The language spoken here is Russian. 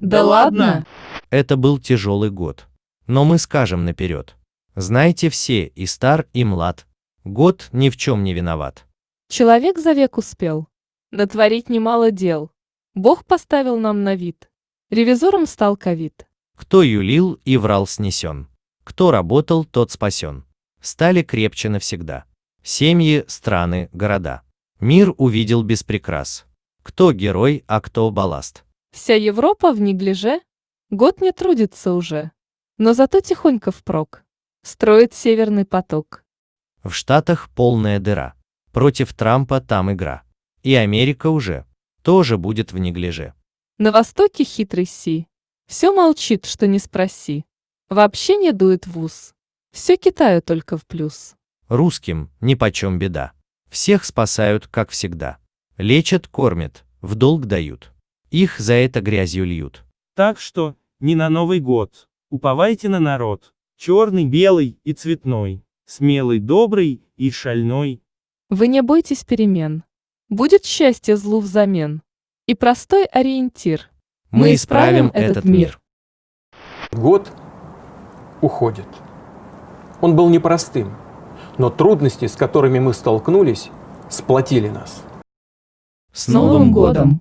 Да ладно? Это был тяжелый год. Но мы скажем наперед. Знайте все, и стар, и млад. Год ни в чем не виноват. Человек за век успел. Натворить немало дел. Бог поставил нам на вид. Ревизором стал ковид. Кто юлил и врал снесен. Кто работал, тот спасен. Стали крепче навсегда. Семьи, страны, города. Мир увидел без прикрас. Кто герой, а кто балласт. Вся Европа в неглиже. Год не трудится уже. Но зато тихонько впрок. Строит северный поток. В Штатах полная дыра. Против Трампа там игра. И Америка уже тоже будет в неглиже. На востоке хитрый Си. Все молчит, что не спроси. Вообще не дует в ус. Все Китаю только в плюс. Русским нипочем беда. Всех спасают, как всегда. Лечат, кормят, в долг дают. Их за это грязью льют. Так что, не на Новый год. Уповайте на народ. Черный, белый и цветной. Смелый, добрый и шальной. Вы не бойтесь перемен. Будет счастье злу взамен. И простой ориентир. Мы исправим этот мир. Год уходит. Он был непростым, но трудности, с которыми мы столкнулись, сплотили нас. С Новым годом!